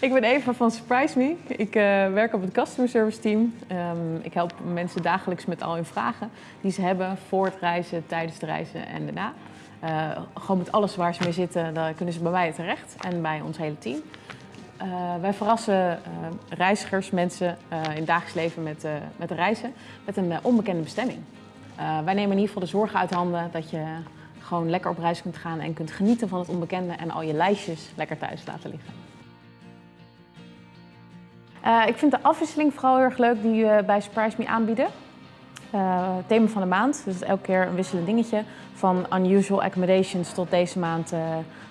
Ik ben Eva van Surprise Me. Ik uh, werk op het customer service team. Um, ik help mensen dagelijks met al hun vragen die ze hebben voor het reizen, tijdens de reizen en daarna. Uh, gewoon met alles waar ze mee zitten, daar kunnen ze bij mij terecht en bij ons hele team. Uh, wij verrassen reizigers, mensen in het dagelijks leven met, met reizen met een onbekende bestemming. wij nemen in ieder geval de zorgen uit handen dat je gewoon lekker op reis kunt gaan en kunt genieten van het onbekende en al je lijstjes lekker thuis laten liggen. Uh, ik vind de afwisseling vooral heel erg leuk die we bij Surprise Me aanbieden. Uh, thema van de maand, dus elke keer een wisselend dingetje. Van unusual accommodations tot deze maand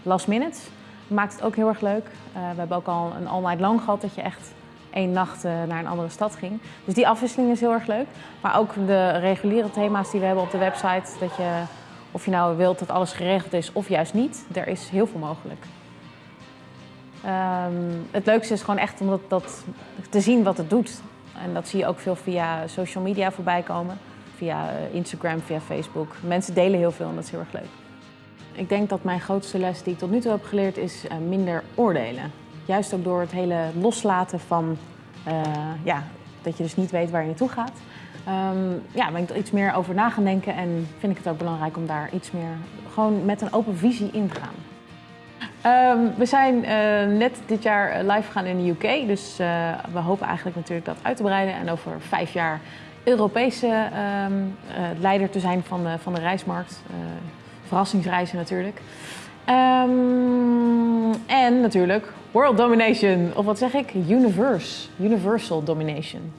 last minute. Maakt het ook heel erg leuk. we hebben ook al een all night long gehad dat je echt één nacht naar een andere stad ging. Dus die afwisseling is heel erg leuk. Maar ook de reguliere thema's die we hebben op de website. Dat je, of je nou wilt dat alles geregeld is of juist niet, er is heel veel mogelijk. Um, het leukste is gewoon echt om dat, dat, te zien wat het doet. En dat zie je ook veel via social media voorbij komen. Via eh, Instagram, via Facebook. Mensen delen heel veel en dat is heel erg leuk. Ik denk dat mijn grootste les die ik tot nu toe heb geleerd is uh, minder oordelen. Juist ook door het hele loslaten van uh, ja, dat je dus niet weet waar je naartoe gaat. Um, ja, ben ik er iets meer over na gaan denken en vind ik het ook belangrijk om daar iets meer gewoon met een open visie in te gaan. Um, we zijn uh, net dit jaar live gegaan in de UK, dus uh, we hopen eigenlijk natuurlijk dat uit te breiden en over vijf jaar Europese uh, leider te zijn van de, van de reismarkt. verrassingsreizen natuurlijk. Um, en natuurlijk World Domination, of wat zeg ik? Universe, Universal Domination.